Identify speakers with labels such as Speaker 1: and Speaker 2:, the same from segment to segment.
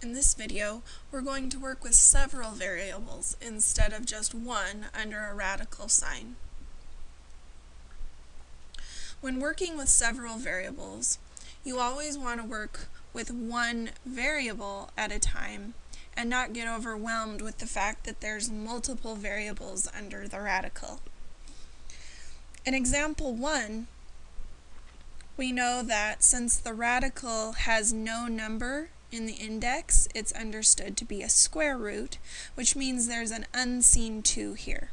Speaker 1: In this video, we're going to work with several variables instead of just one under a radical sign. When working with several variables, you always want to work with one variable at a time and not get overwhelmed with the fact that there's multiple variables under the radical. In example 1, we know that since the radical has no number in the index, it's understood to be a square root, which means there's an unseen 2 here.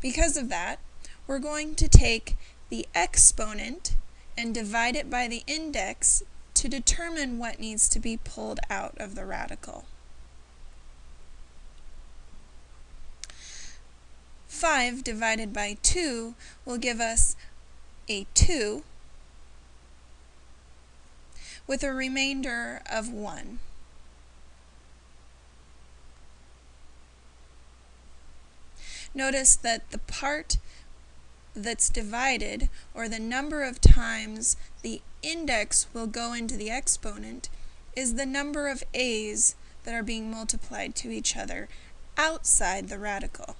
Speaker 1: Because of that, we're going to take the exponent and divide it by the index to determine what needs to be pulled out of the radical. 5 divided by 2 will give us a 2, with a remainder of 1. Notice that the part that's divided, or the number of times the index will go into the exponent, is the number of a's that are being multiplied to each other outside the radical.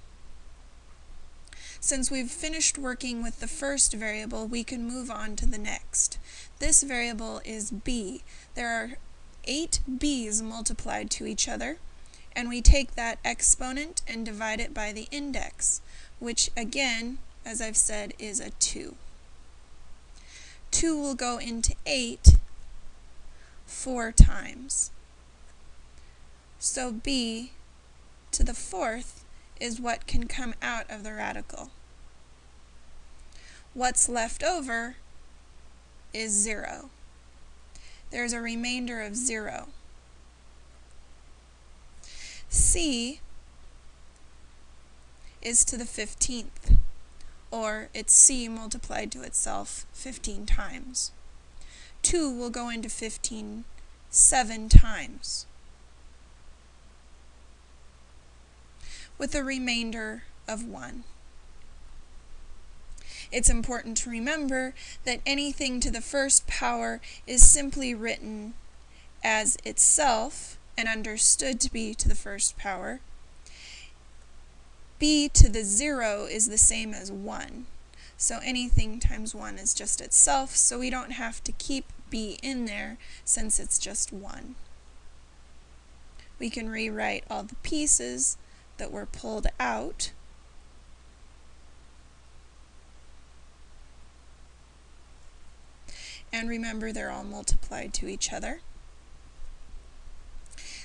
Speaker 1: Since we've finished working with the first variable, we can move on to the next. This variable is b. There are eight b's multiplied to each other, and we take that exponent and divide it by the index, which again, as I've said, is a 2. 2 will go into 8 four times. So b to the fourth is what can come out of the radical. What's left over is 0. There's a remainder of 0. C is to the 15th, or it's C multiplied to itself 15 times. 2 will go into 15 seven times. with a remainder of 1. It's important to remember that anything to the first power is simply written as itself and understood to be to the first power. b to the 0 is the same as 1. So anything times 1 is just itself, so we don't have to keep b in there since it's just 1. We can rewrite all the pieces that were pulled out. And remember, they're all multiplied to each other.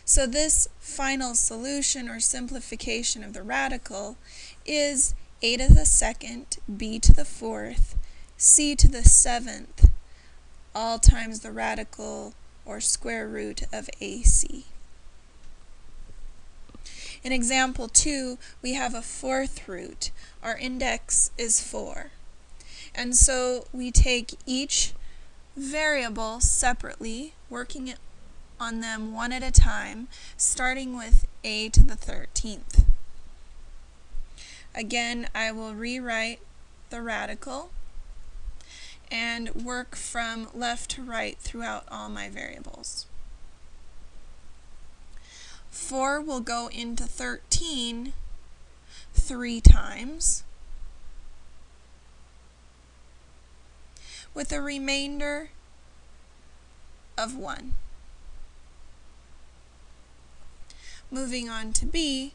Speaker 1: So this final solution or simplification of the radical is a to the second, b to the fourth, c to the seventh, all times the radical or square root of ac. In example 2, we have a fourth root. Our index is 4. And so we take each variable separately, working on them one at a time, starting with a to the 13th. Again, I will rewrite the radical and work from left to right throughout all my variables. 4 will go into 13 three times, with a remainder of 1. Moving on to B,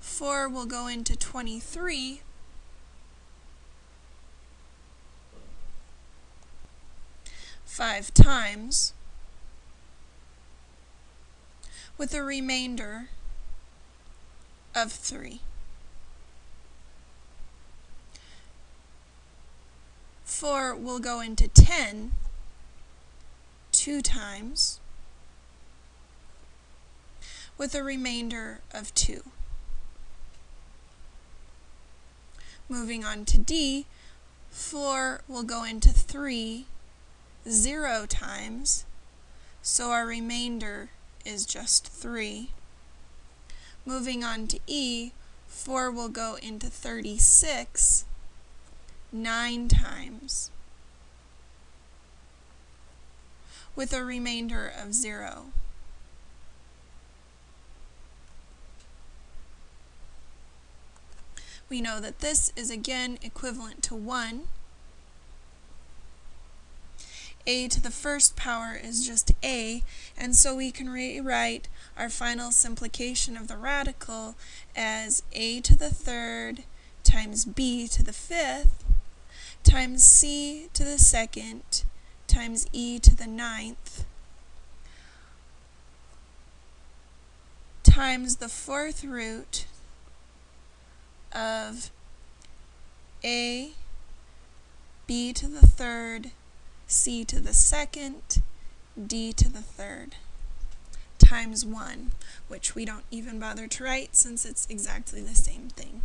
Speaker 1: 4 will go into 23 five times, with a remainder of 3. 4 will go into 10 two times with a remainder of 2. Moving on to D, 4 will go into 3 zero times, so our remainder is just 3. Moving on to E, 4 will go into 36 nine times with a remainder of zero. We know that this is again equivalent to 1. a to the first power is just a, and so we can rewrite our final simplification of the radical as a to the third times b to the fifth times c to the second times e to the ninth times the fourth root of a, b to the third, c to the second, d to the third, times 1, which we don't even bother to write since it's exactly the same thing.